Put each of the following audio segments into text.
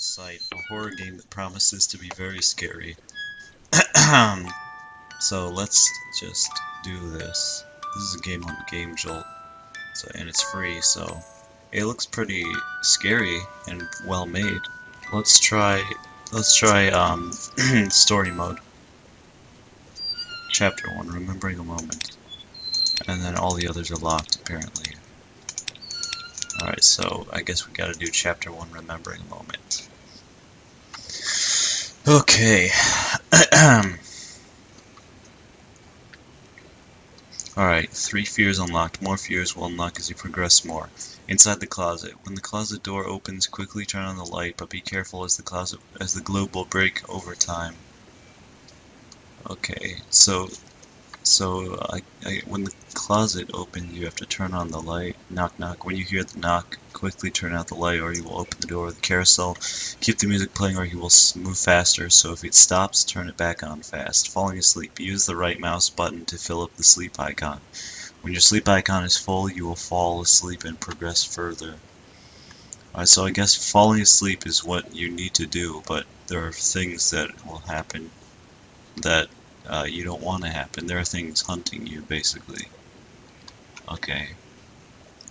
Sight, a horror game that promises to be very scary. so let's just do this. This is a game on Game Jolt, so and it's free, so it looks pretty scary and well made. Let's try let's try um story mode. Chapter 1, Remembering a Moment. And then all the others are locked apparently. Alright, so I guess we gotta do chapter 1, Remembering a Moment. Okay. Alright, three fears unlocked. More fears will unlock as you progress more. Inside the closet. When the closet door opens, quickly turn on the light, but be careful as the closet as the globe will break over time. Okay, so so I, I, when the closet opens, you have to turn on the light. Knock, knock. When you hear the knock, quickly turn out the light, or you will open the door with the carousel. Keep the music playing, or you will move faster. So if it stops, turn it back on fast. Falling asleep. Use the right mouse button to fill up the sleep icon. When your sleep icon is full, you will fall asleep and progress further. Alright, so I guess falling asleep is what you need to do, but there are things that will happen that uh, you don't want to happen. There are things hunting you, basically. Okay.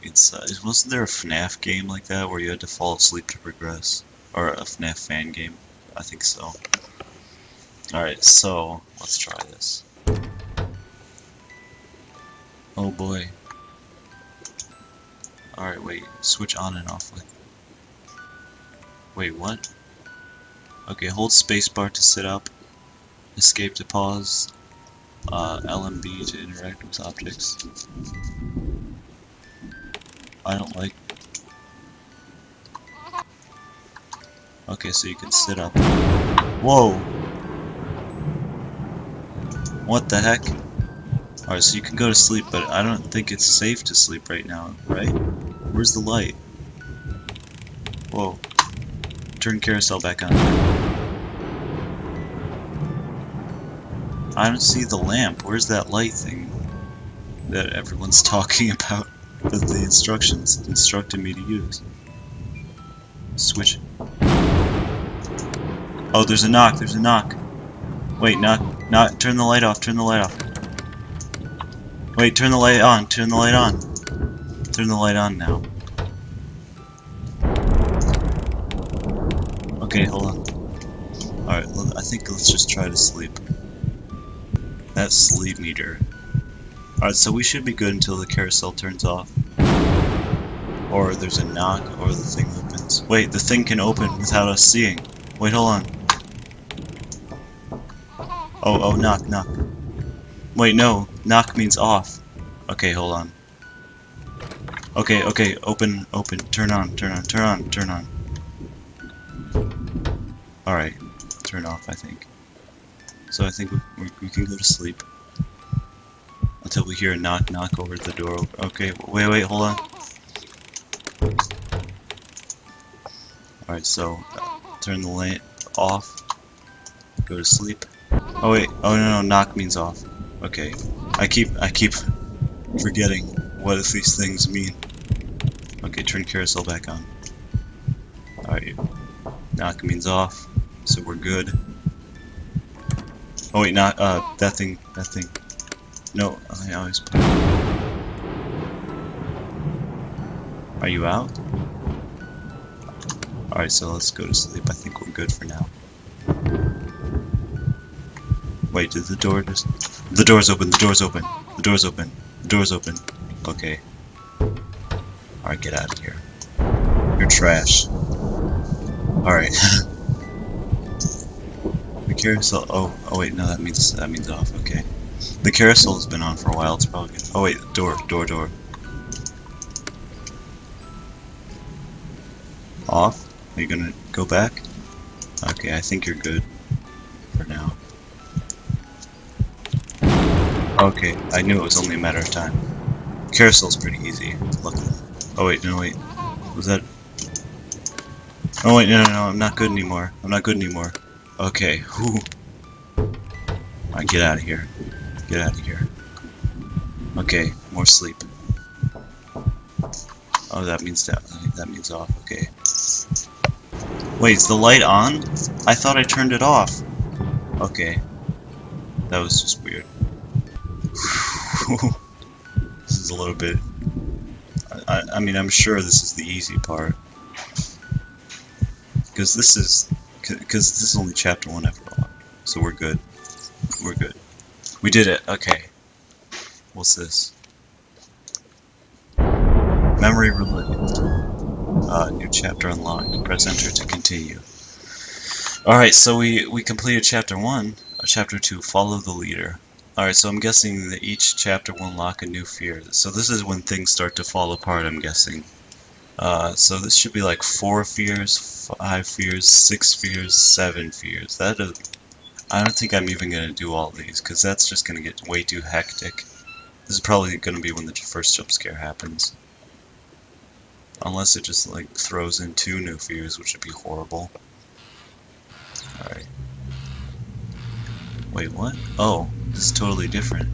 It's uh, wasn't there a FNAF game like that where you had to fall asleep to progress, or a FNAF fan game? I think so. All right, so let's try this. Oh boy. All right, wait. Switch on and off. With. Wait, what? Okay, hold spacebar to sit up escape to pause, uh, LMB to interact with objects. I don't like... Okay, so you can sit up. Whoa! What the heck? Alright, so you can go to sleep, but I don't think it's safe to sleep right now, right? Where's the light? Whoa. Turn carousel back on. I don't see the lamp. Where's that light thing that everyone's talking about that the instructions instructed me to use? Switch. Oh, there's a knock. There's a knock. Wait, knock. Knock. Turn the light off. Turn the light off. Wait, turn the light on. Turn the light on. Turn the light on now. Okay, hold on. Alright, I think let's just try to sleep. That sleep meter. Alright, so we should be good until the carousel turns off. Or there's a knock, or the thing opens. Wait, the thing can open without us seeing. Wait, hold on. Oh, oh, knock, knock. Wait, no. Knock means off. Okay, hold on. Okay, okay, open, open, turn on, turn on, turn on, turn on. Alright, turn off, I think. So I think we, we, can go to sleep. Until we hear a knock knock over the door. Okay, wait, wait, hold on. Alright, so uh, turn the light off. Go to sleep. Oh wait, oh no, no, knock means off. Okay, I keep, I keep forgetting what these things mean. Okay, turn carousel back on. Alright, knock means off, so we're good. Oh wait, not uh that thing. That thing. No, I always play. Are you out? Alright, so let's go to sleep. I think we're good for now. Wait, did the door just... The door's open, the door's open. The door's open. The door's open. Okay. Alright, get out of here. You're trash. Alright. carousel. Oh, oh wait, no, that means that means off. Okay, the carousel has been on for a while. It's probably good. Oh wait, door, door, door. Off. Are you gonna go back? Okay, I think you're good for now. Okay, I knew it was only a matter of time. Carousel's pretty easy. Luckily. Oh wait, no wait. Was that? Oh wait, no, no, no, I'm not good anymore. I'm not good anymore. Okay, whew. Alright, get out of here. Get out of here. Okay, more sleep. Oh, that means that that means off. Okay. Wait, is the light on? I thought I turned it off. Okay. That was just weird. this is a little bit... I, I mean, I'm sure this is the easy part. Because this is... Because this is only chapter 1 after all. So we're good. We're good. We did it. Okay. What's this? Memory related. Uh, new chapter unlocked. Press enter to continue. Alright, so we, we completed chapter 1. Uh, chapter 2, follow the leader. Alright, so I'm guessing that each chapter will unlock a new fear. So this is when things start to fall apart, I'm guessing. Uh, so this should be like 4 fears, 5 fears, 6 fears, 7 fears. That is, I don't think I'm even going to do all these, because that's just going to get way too hectic. This is probably going to be when the first jump scare happens. Unless it just like throws in two new fears, which would be horrible. Alright. Wait, what? Oh, this is totally different.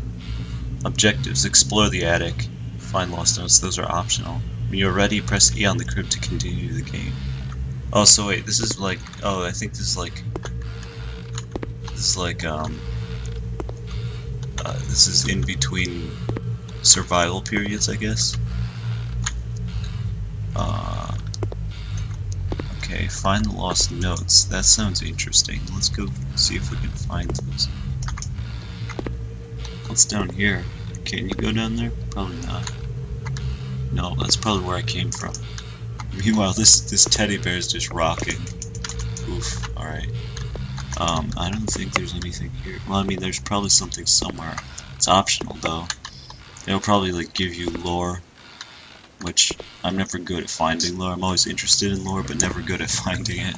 Objectives. Explore the attic. Find lost notes. Those are optional. When you're ready, press E on the crypt to continue the game. Oh, so wait, this is like... Oh, I think this is like... This is like, um... Uh, this is in between survival periods, I guess. Uh, okay, find the lost notes. That sounds interesting. Let's go see if we can find those. What's down here? Can you go down there? Probably not. No, that's probably where I came from. Meanwhile, this this teddy bear is just rocking. Oof. All right. Um, I don't think there's anything here. Well, I mean, there's probably something somewhere. It's optional though. It'll probably like give you lore which I'm never good at finding lore. I'm always interested in lore, but never good at finding it.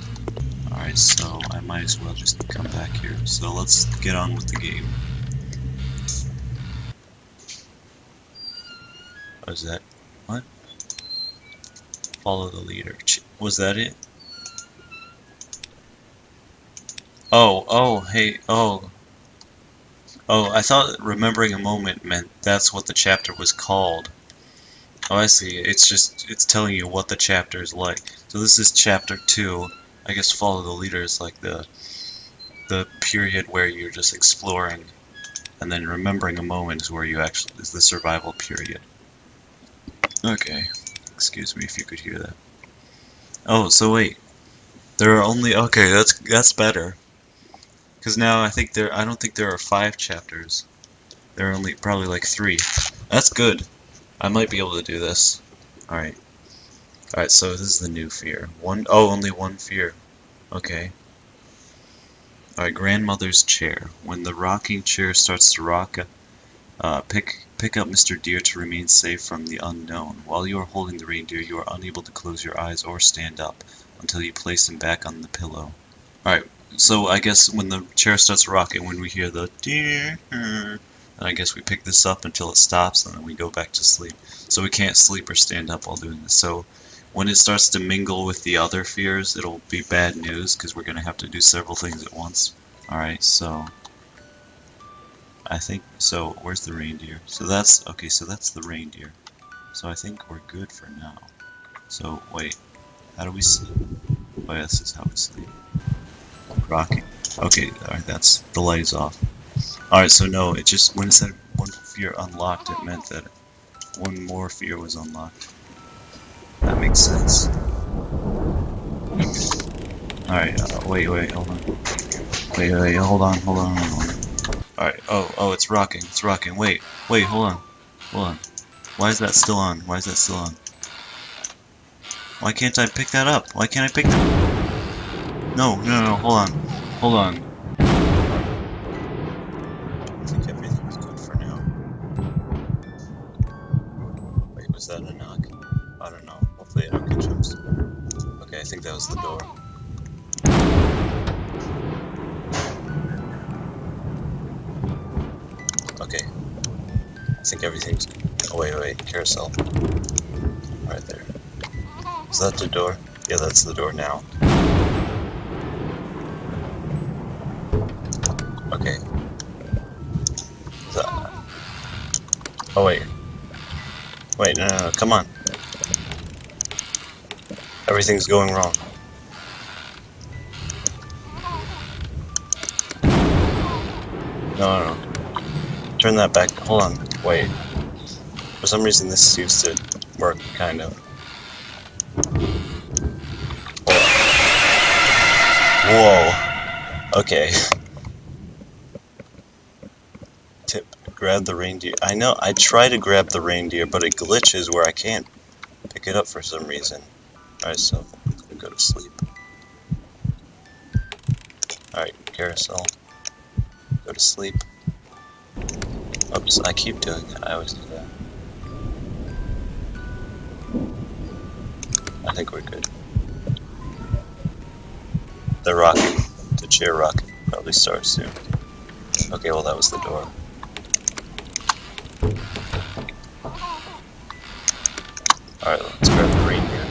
Alright, so I might as well just come back here. So let's get on with the game. What is that? Follow the leader. Was that it? Oh, oh, hey, oh. Oh, I thought remembering a moment meant that's what the chapter was called. Oh, I see. It's just, it's telling you what the chapter is like. So this is chapter 2. I guess follow the leader is like the, the period where you're just exploring. And then remembering a moment is where you actually, is the survival period. Okay. Excuse me if you could hear that. Oh, so wait. There are only, okay, that's, that's better. Because now I think there, I don't think there are five chapters. There are only probably like three. That's good. I might be able to do this. Alright. Alright, so this is the new fear. One oh, only one fear. Okay. Alright, grandmother's chair. When the rocking chair starts to rock, uh, pick pick up Mr. Deer to remain safe from the unknown. While you are holding the reindeer, you are unable to close your eyes or stand up until you place him back on the pillow. Alright, so I guess when the chair starts rocking, when we hear the deer, I guess we pick this up until it stops and then we go back to sleep. So we can't sleep or stand up while doing this. So when it starts to mingle with the other fears, it'll be bad news because we're going to have to do several things at once. Alright, so... I think, so where's the reindeer? So that's, okay, so that's the reindeer. So I think we're good for now. So, wait, how do we sleep? Oh yeah, this is how we sleep. Rocking. Okay, alright, that's, the light is off. Alright, so no, it just, when it said one fear unlocked, it meant that one more fear was unlocked. That makes sense. Alright, uh, wait, wait, hold on. Wait, wait, hold on, hold on, hold on. Alright, oh, oh, it's rocking, it's rocking. Wait, wait, hold on, hold on. Why is that still on? Why is that still on? Why can't I pick that up? Why can't I pick that? No, no, no, hold on. Hold on. Wait, was that a knock? I don't know. Hopefully I don't get jumped. Okay, I think that was the door. Okay. I think everything's... Oh, wait, wait, carousel. Right there. Is that the door? Yeah, that's the door now. Okay. That... Oh, wait. Wait, no, no, no, come on. Everything's going wrong. No, no, no. Turn that back. Hold on. Wait. For some reason, this seems to work, kind of. Whoa. Okay. Tip. Grab the reindeer. I know. I try to grab the reindeer, but it glitches where I can't pick it up for some reason. Alright, so go to sleep. Alright, carousel. Go to sleep. Oops, I keep doing it. I always do that. I think we're good. The rocking, the chair rocking, probably starts soon. Okay, well that was the door. Alright, let's grab the reindeer.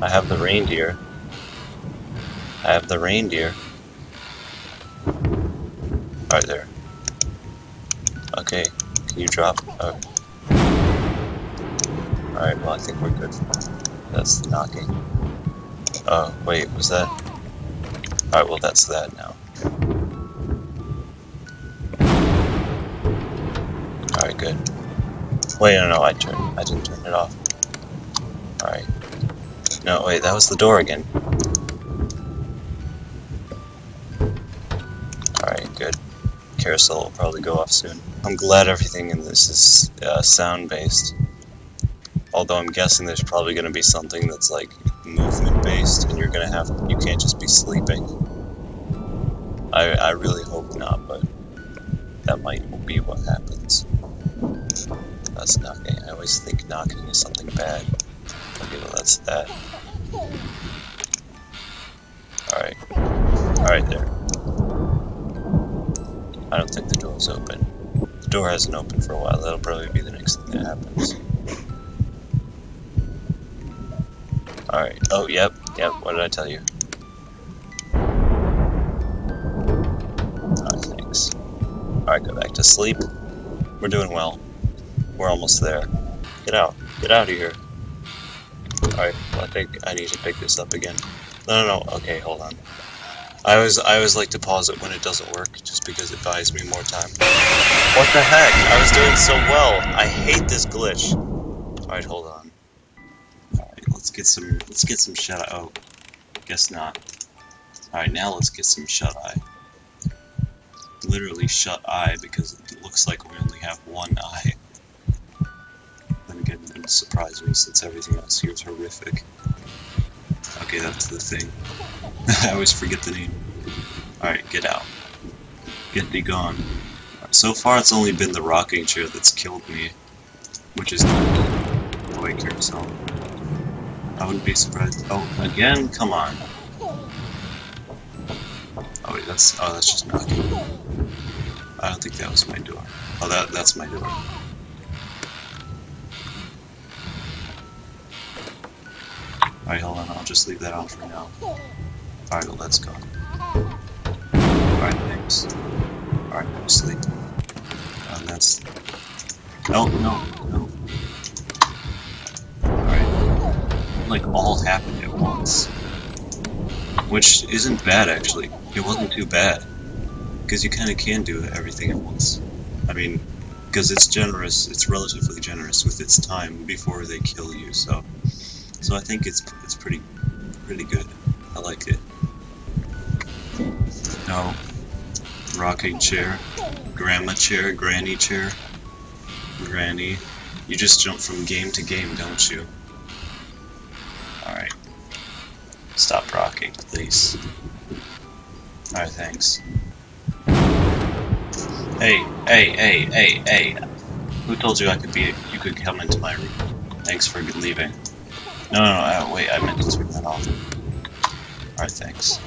I have the reindeer. I have the reindeer. Right there. Okay, can you drop? Oh. Alright, well I think we're good. That's knocking. Oh, wait, was that? Alright, well that's that now. Alright, good. Wait, no, no, I turned, I didn't turn it off. Alright. No, wait, that was the door again. Will probably go off soon. I'm glad everything in this is uh, sound-based. Although I'm guessing there's probably going to be something that's like movement-based, and you're going to have, you can't just be sleeping. I, I really hope not, but that might be what happens. That's knocking. I always think knocking is something bad. Okay, well that's that. Alright. Alright there. I don't think the door's open. The door hasn't opened for a while. That'll probably be the next thing that happens. Alright. Oh, yep. Yep. What did I tell you? Alright, thanks. Alright, go back to sleep. We're doing well. We're almost there. Get out. Get out of here. Alright, well, I think I need to pick this up again. No, no, no. Okay, hold on. I always, I always like to pause it when it doesn't work, just because it buys me more time. What the heck? I was doing so well. I hate this glitch. Alright, hold on. Alright, let's get some, let's get some shut eye. Oh, guess not. Alright, now let's get some shut eye. Literally shut eye, because it looks like we only have one eye. Then again, it surprise me since everything else here is horrific. Okay, that's the thing. I always forget the name. Alright, get out. Get thee gone. So far it's only been the rocking chair that's killed me. Which is... Oh wait, carousel. I wouldn't be surprised. Oh, again? Come on. Oh wait, that's... Oh, that's just knocking. I don't think that was my door. Oh, that that's my door. Alright, hold on, I'll just leave that on for now. Alright, well, let's go. Alright, thanks. Alright, go sleep. And that's... Oh, no, no, no. Alright. Like, all happened at once. Which isn't bad, actually. It wasn't too bad. Because you kind of can do everything at once. I mean, because it's generous, it's relatively generous with its time before they kill you, so... So I think it's it's pretty pretty good. I like it. No. Rocking chair. Grandma chair, granny chair. Granny. You just jump from game to game, don't you? Alright. Stop rocking, please. Alright, thanks. Hey, hey, hey, hey, hey. Who told you I could be you could come into my room? Thanks for leaving. No, no, no, uh, wait, I meant to turn that off. Alright, thanks.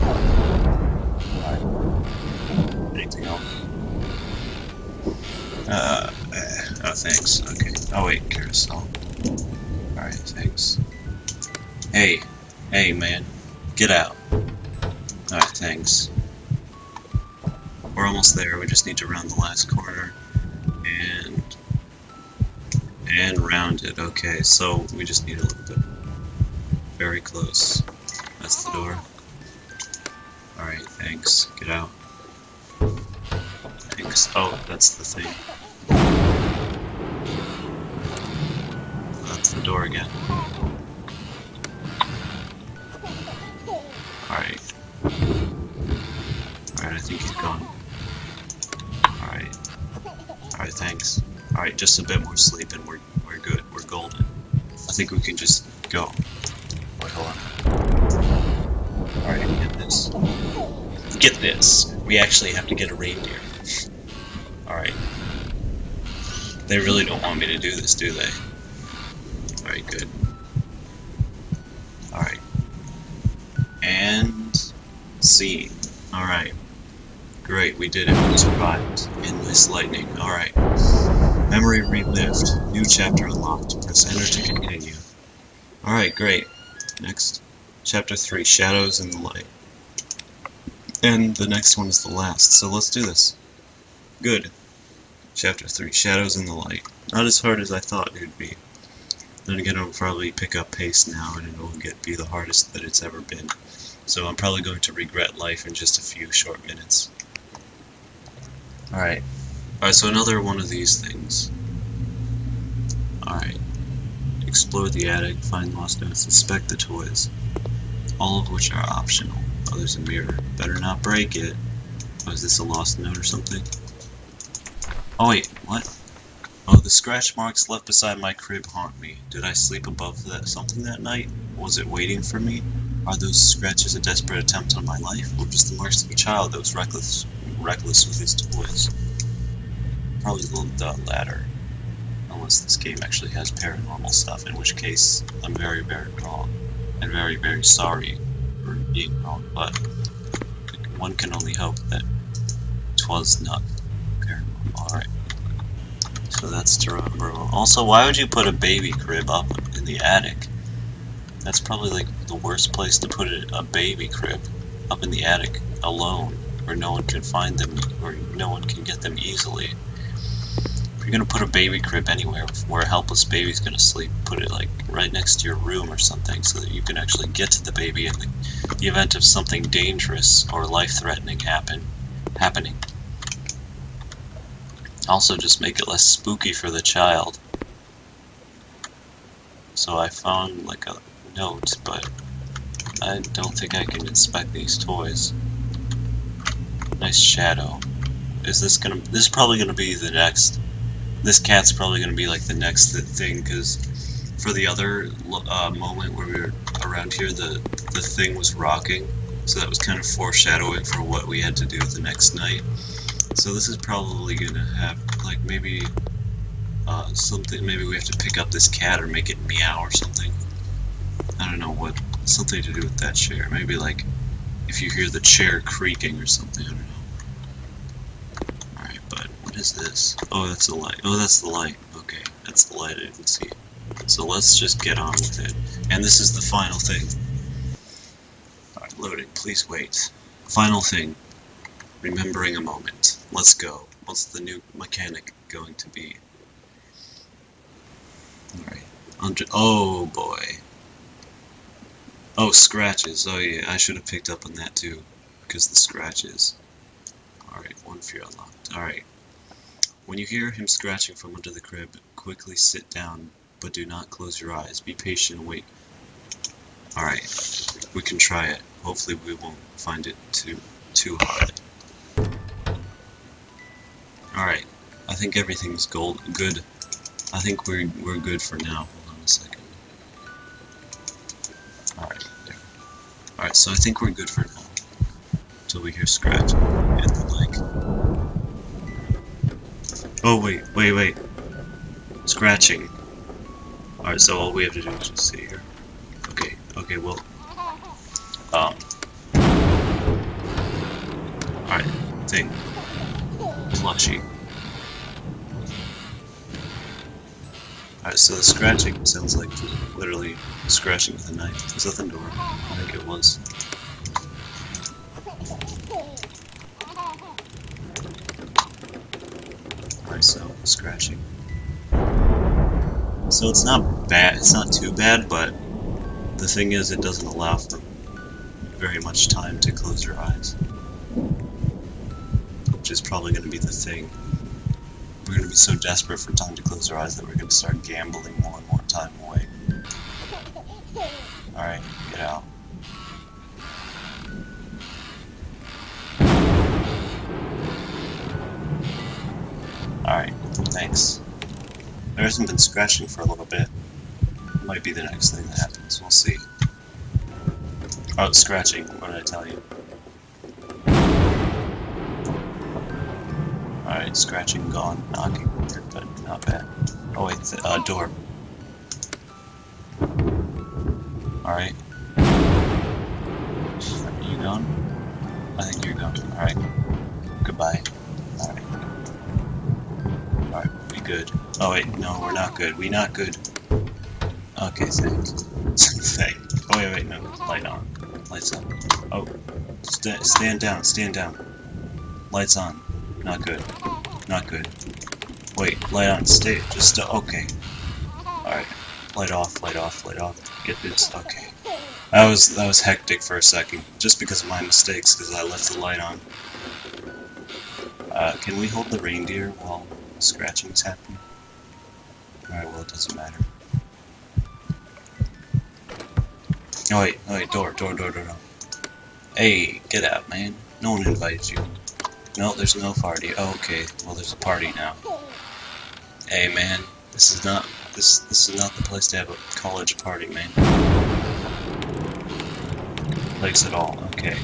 Alright. Anything else? Uh, uh, oh, thanks, okay. Oh, wait, carousel. Alright, thanks. Hey, hey, man. Get out. Alright, thanks. We're almost there, we just need to round the last corner. And rounded. Okay, so we just need a little bit. Very close. That's the door. Alright, Thanks. Get out. Thanks. Oh, that's the thing. That's the door again. Alright. Alright, I think he's gone. Alright. Alright, thanks. Alright, just a bit more sleep and we're, we're good. We're golden. I think we can just go. Wait, hold on. Alright, get this. Get this! We actually have to get a reindeer. Alright. They really don't want me to do this, do they? Alright, good. Alright. And... scene. Alright. Great, we did it. We survived. Endless lightning. Alright. Memory relived. New chapter unlocked. Press enter to continue. Alright, great. Next. Chapter 3. Shadows in the Light. And the next one is the last, so let's do this. Good. Chapter 3. Shadows in the Light. Not as hard as I thought it would be. Then again, it'll probably pick up pace now, and it'll get be the hardest that it's ever been. So I'm probably going to regret life in just a few short minutes. Alright. Alright, so another one of these things. Alright. Explore the attic, find lost notes, inspect the toys. All of which are optional. Oh, there's a mirror. Better not break it. Oh, is this a lost note or something? Oh wait, what? Oh, the scratch marks left beside my crib haunt me. Did I sleep above that something that night? Was it waiting for me? Are those scratches a desperate attempt on my life, or just the marks of a child that was reckless, reckless with his toys? Probably the latter. Unless this game actually has paranormal stuff, in which case I'm very, very wrong. And very, very sorry for being wrong, but one can only hope that twas not paranormal. Alright. So that's to remember. Also, why would you put a baby crib up in the attic? That's probably like the worst place to put a, a baby crib up in the attic alone, where no one can find them, or no one can get them easily. You're gonna put a baby crib anywhere where a helpless baby's gonna sleep, put it like right next to your room or something, so that you can actually get to the baby in the, the event of something dangerous or life-threatening happen happening. Also, just make it less spooky for the child. So I found like a note, but I don't think I can inspect these toys. Nice shadow. Is this gonna? This is probably gonna be the next. This cat's probably gonna be like the next thing, because for the other uh, moment where we were around here, the the thing was rocking, so that was kind of foreshadowing for what we had to do the next night. So this is probably gonna have like maybe uh, something. Maybe we have to pick up this cat or make it meow or something. I don't know what. Something to do with that chair. Maybe like if you hear the chair creaking or something. I don't know. Is this? Oh, that's the light. Oh, that's the light. Okay, that's the light I didn't see. So let's just get on with it. And this is the final thing. Alright, loading. Please wait. Final thing. Remembering a moment. Let's go. What's the new mechanic going to be? Alright. Oh boy. Oh, scratches. Oh yeah, I should have picked up on that too. Because the scratches. Alright, one fear unlocked. Alright. When you hear him scratching from under the crib, quickly sit down, but do not close your eyes. Be patient and wait. Alright, we can try it. Hopefully we won't find it too too hard. Alright, I think everything's gold good. I think we're we're good for now. Hold on a second. Alright, there. Alright, so I think we're good for now. Until we hear scratch and the like. Oh wait, wait, wait. Scratching. Alright, so all we have to do is just sit here. Okay, okay, well. Um. Alright, thing. Plushie. Alright, so the scratching sounds like literally scratching with a knife. Was that the door? I think it was. So it's not bad, it's not too bad, but the thing is it doesn't allow for very much time to close your eyes. which is probably going to be the thing. We're going to be so desperate for time to close our eyes that we're going to start gambling more and more time away. Alright, get out. Alright, thanks. There hasn't been scratching for a little bit. Might be the next thing that happens, we'll see. Oh, scratching, what did I tell you? Alright, scratching gone, knocking but not bad. Oh wait, the, uh, door. Alright. Are you gone? I think you're gone. Alright. Oh wait, no, we're not good. We not good. Okay, thanks. thank. Oh wait, wait, no. Light on. Lights on. Oh. St stand down, stand down. Lights on. Not good. Not good. Wait, light on, stay. Just, uh, okay. Alright. Light off, light off, light off. Get this, okay. That was, that was hectic for a second. Just because of my mistakes, because I left the light on. Uh, can we hold the reindeer while scratching is happening? Alright, well, it doesn't matter. Oh wait, oh wait, door, door, door, door, door. Hey, get out, man. No one invited you. No, there's no party. Oh, okay. Well, there's a party now. Hey, man. This is not this this is not the place to have a college party, man. Place at all. Okay.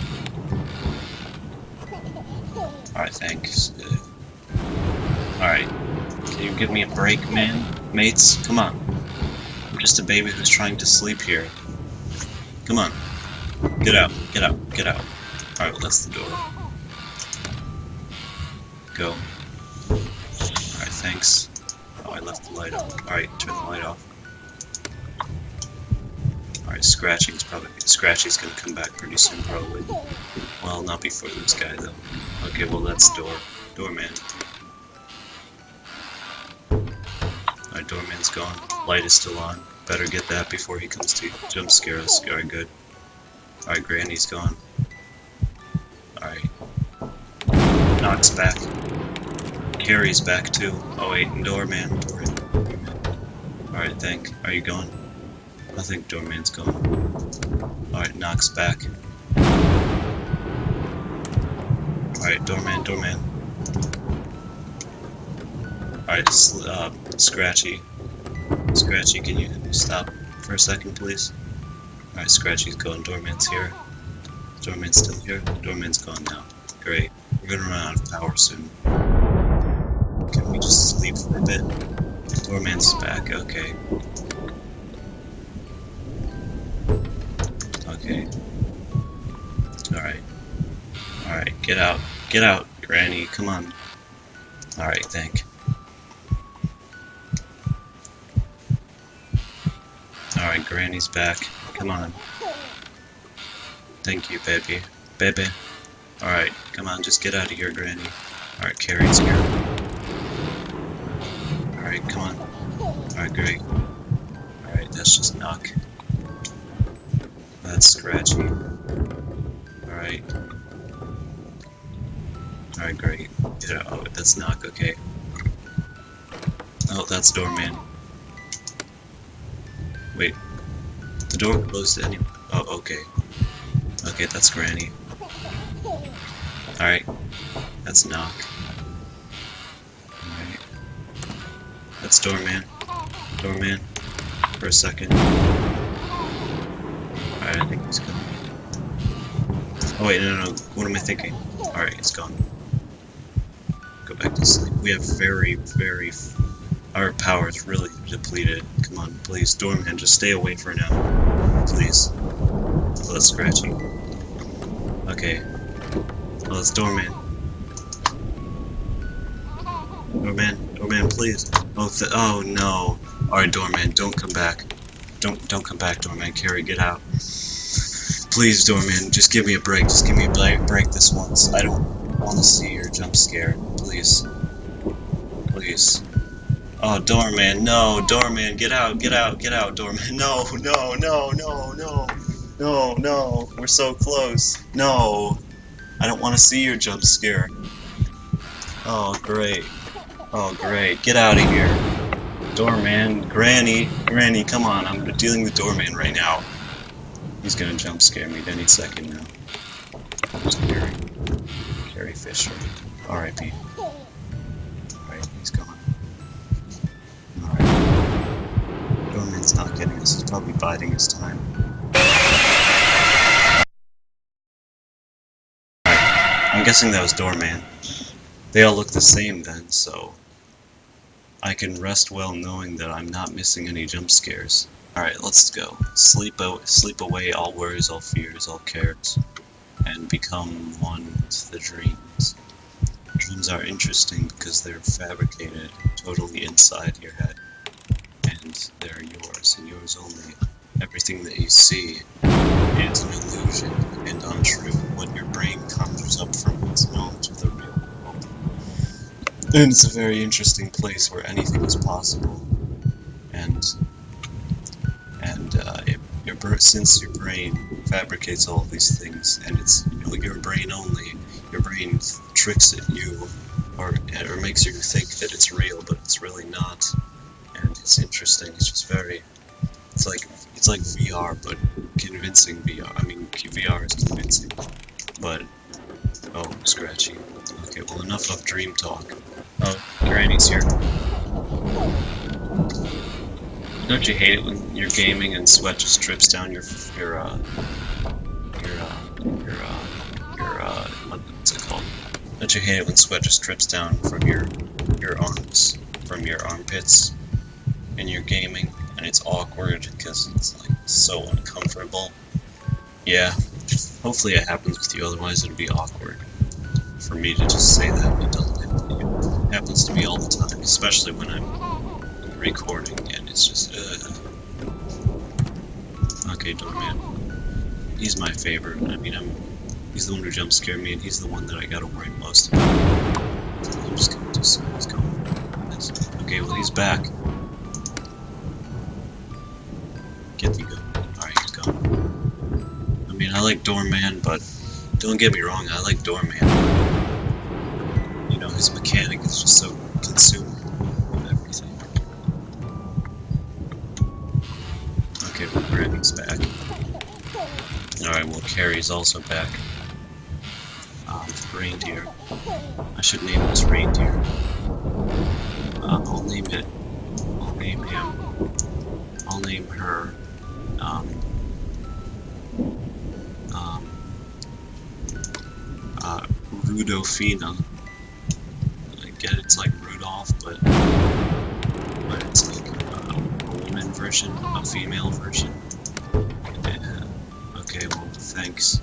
Alright, thanks. Alright. Can you give me a break, man? Mates, come on. I'm just a baby who's trying to sleep here. Come on. Get out, get out, get out. Alright, well, that's the door. Go. Alright, thanks. Oh, I left the light on. Alright, turn the light off. Alright, Scratching's probably... Scratchy's gonna come back pretty soon, probably. Well, not before this guy, though. Okay, well, that's door. Doorman. Doorman's gone. Light is still on. Better get that before he comes to jump scare us. Alright, good. Alright, Granny's gone. Alright. Knock's back. Carrie's back too. Oh wait, and Doorman. Doorman. Alright, thank. Are you gone? I think Doorman's gone. Alright, Knock's back. Alright, Doorman, Doorman. Alright, uh, Scratchy. Scratchy, can you stop for a second, please? Alright, Scratchy's going. Doorman's here. Doorman's still here. Doorman's gone now. Great. We're gonna run out of power soon. Can we just sleep for a bit? Doorman's back. Okay. Okay. Alright. Alright, get out. Get out, Granny. Come on. Alright, thank. Granny's back. Come on. Thank you, baby. Baby. Alright, come on, just get out of here, Granny. Alright, Carrie's here. Alright, come on. Alright, great. Alright, that's just knock. That's scratchy. Alright. Alright, great. Get out. Oh, that's knock, okay. Oh, that's doorman. The door closed any- Oh, okay. Okay, that's Granny. Alright. That's knock. Alright. That's doorman. Doorman. For a second. Alright, I think he's gone. Oh wait, no, no, no. What am I thinking? Alright, it's gone. Go back to sleep. We have very, very... Our power is really depleted. Come on, please. Doorman, just stay away for now. Please. That's scratchy. Okay. Oh, it's Doorman. Doorman, Doorman, please. Oh, oh no. Alright, Doorman, don't come back. Don't, don't come back, Doorman. Carrie, get out. Please, Doorman, just give me a break. Just give me a break, break this once. I don't want to see your jump scare. Please. Please. Oh, Doorman, no, Doorman, get out, get out, get out, Doorman. No, no, no, no, no. No, no, we're so close. No. I don't want to see your jump scare. Oh, great. Oh, great. Get out of here. Doorman, Granny, Granny, come on. I'm dealing with Doorman right now. He's gonna jump scare me any second now. Who's Carrie? Carrie Fisher. R.I.P. Not getting us. He's probably biding his time. I'm guessing that was Doorman. They all look the same then, so I can rest well knowing that I'm not missing any jump scares. Alright, let's go. Sleep sleep away all worries, all fears, all cares, and become one with the dreams. Dreams are interesting because they're fabricated totally inside your head. And they're yours, and yours only. Everything that you see is an illusion and untrue. What your brain conjures up from its knowledge of the real world. And it's a very interesting place where anything is possible. And and uh, it, your since your brain fabricates all these things, and it's you know, your brain only, your brain tricks it you, or or makes you think that it's real, but it's really not. It's interesting. It's just very. It's like it's like VR, but convincing VR. I mean, VR is convincing, but oh, scratchy. Okay, well, enough of dream talk. Oh, Granny's here. Don't you hate it when you're gaming and sweat just drips down your your uh your uh your uh your uh what's it called? Don't you hate it when sweat just drips down from your your arms from your armpits and you're gaming and it's awkward because it's like so uncomfortable. Yeah, hopefully it happens with you. Otherwise, it'd be awkward for me to just say that. It doesn't happen to you. It happens to me all the time, especially when I'm recording and it's just uh. okay doorman he's my favorite i mean i'm he's the one who jump scared me and he's the one that i gotta worry most about i'm just gonna do okay well he's back like doorman but don't get me wrong i like doorman you know his mechanic is just so consuming with everything Okay, well, Granny's back. Alright, well, Carrie's also back. Um, reindeer. I should name this reindeer. Uh, I'll name it. I'll name him. I'll name her. Um. Rudolphina. I get it's like Rudolph, but. But it's like uh, a woman version, a female version. Yeah. Okay, well, thanks.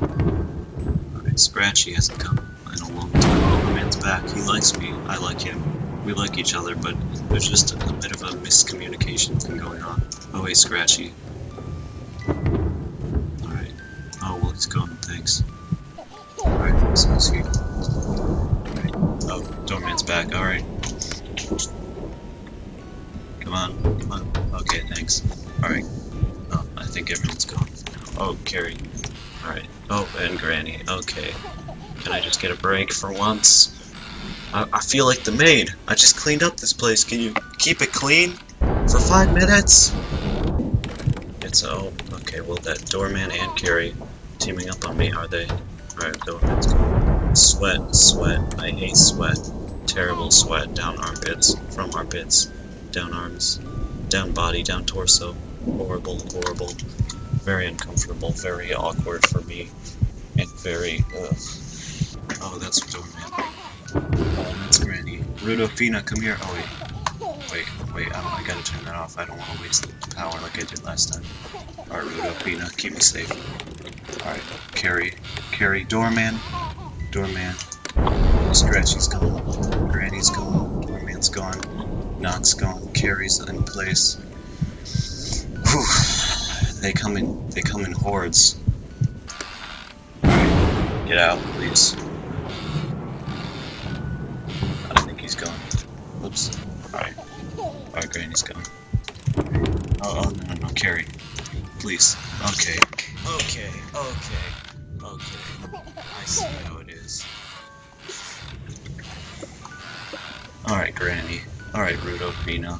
Alright, Scratchy hasn't come in a long time. Doorman's back. He likes me. I like him. We like each other, but there's just a, a bit of a miscommunication thing going on. Oh, hey, Scratchy. Oh, Doorman's back. Alright. Come on, come on. Okay, thanks. Alright. Oh, I think everyone's gone. Oh, Carrie. Alright. Oh, and Granny. Okay. Can I just get a break for once? I, I feel like the maid. I just cleaned up this place. Can you keep it clean for five minutes? It's oh, okay. Well, that doorman and Carrie teaming up on me, are they? Alright, gone. Sweat, sweat. I hate sweat. Terrible sweat down armpits, from armpits, down arms, down body, down torso. Horrible, horrible. Very uncomfortable, very awkward for me, and very. Oh, that's Doorman. Oh, that's Granny. Rudolphina, come here. Oh wait, wait, wait. I, don't, I gotta turn that off. I don't want to waste the power like I did last time. All right, Rudolphina, keep me safe. All right, Carrie, Carrie Doorman, Doorman. Scratchy's gone. Granny's gone. Doorman's gone. Knock's gone. Carrie's in place. Whew. They come in. They come in hordes. Alright, get out, please. I think he's gone. Oops. Alright. Alright, Granny's gone. Oh, oh, no, no, no, Carrie. Please. Okay. Okay, okay, okay. I see how it is. Alright, Granny. Alright, Rudo Rudolphina.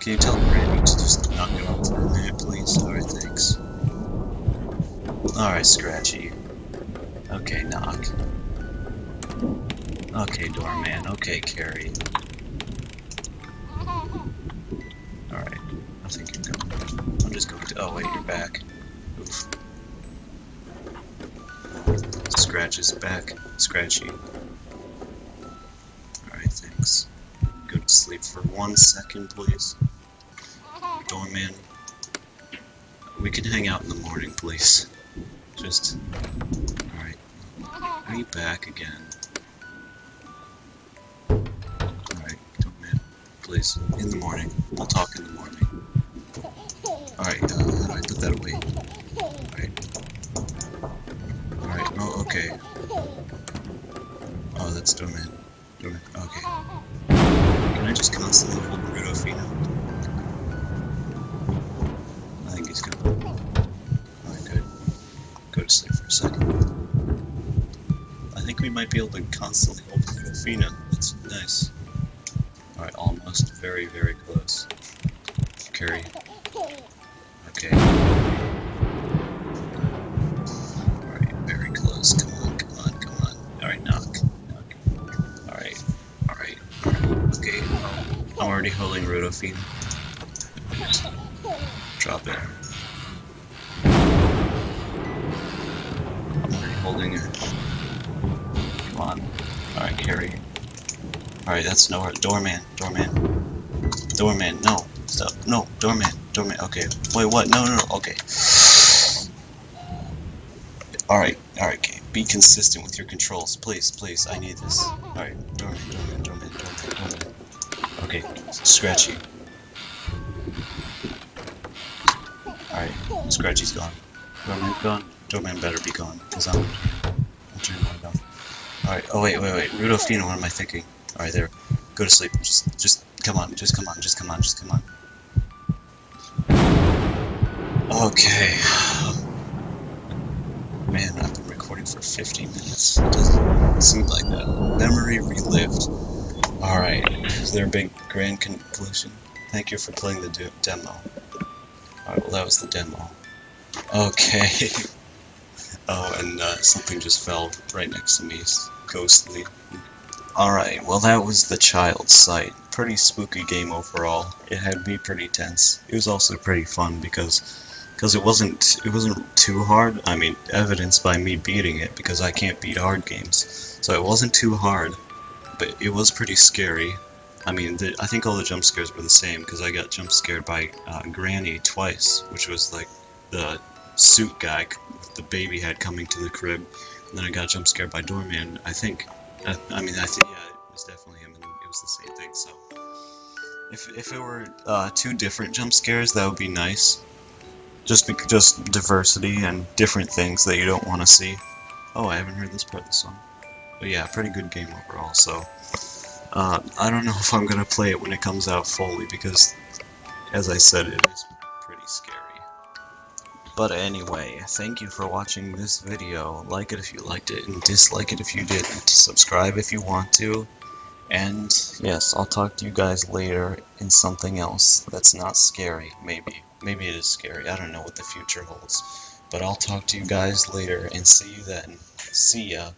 Can you tell Granny to just knock it off for a minute, please? Alright, thanks. Alright, Scratchy. Okay, knock. Okay, Doorman. Okay, Carrie. Alright, I think you're going. I'm just going to. Oh, wait, you're back. Scratch is back. Scratchy. Alright, thanks. Go to sleep for one second, please. Doorman. We can hang out in the morning, please. Just. Alright. Are you back again? Alright, Doorman. Please. In the morning. We'll talk in the morning. That's Doorman. Doorman, okay. Can I just constantly hold Rudolphino? I think he's gonna. Alright, good. Go to sleep for a second. I think we might be able to constantly hold Rudolphina. That's nice. Alright, almost. Very, very close. Carrie. Just drop it. I'm holding her. Come on. Alright, carry. Alright, that's nowhere. Doorman, doorman. Doorman, no. Stop. No, doorman, doorman. Okay. Wait, what? No, no, no. Okay. Alright, alright, okay. Be consistent with your controls. Please, please. I need this. Scratchy. Alright, Scratchy's gone. Doorman gone? Doorman better be gone, because I'm, I'm turning my off. Alright, oh wait, wait, wait. Rudolphina, what am I thinking? Alright, there. Go to sleep. Just, just, come on, just come on, just come on, just come on. Okay. Man, I've been recording for 50 minutes. It doesn't seem like that. Memory relived. Alright, is there a big grand conclusion? Thank you for playing the demo. Alright, well that was the demo. Okay. oh, and uh, something just fell right next to me. Ghostly. Alright, well that was the child's sight. Pretty spooky game overall. It had me pretty tense. It was also pretty fun because because it wasn't it wasn't too hard. I mean, evidenced by me beating it because I can't beat hard games. So it wasn't too hard, but it was pretty scary. I mean, the, I think all the jump scares were the same because I got jump scared by uh, Granny twice, which was like the suit guy with the baby head coming to the crib. And then I got jump scared by Doorman. I think. I, I mean, I think yeah, it was definitely him, and it was the same thing. So, if if it were uh, two different jump scares, that would be nice. Just just diversity and different things that you don't want to see. Oh, I haven't heard this part of the song. But yeah, pretty good game overall. So, uh, I don't know if I'm gonna play it when it comes out fully because, as I said, it is pretty scary. But anyway, thank you for watching this video. Like it if you liked it, and dislike it if you didn't. Subscribe if you want to. And yes, I'll talk to you guys later in something else that's not scary, maybe. Maybe it is scary, I don't know what the future holds. But I'll talk to you guys later and see you then. See ya.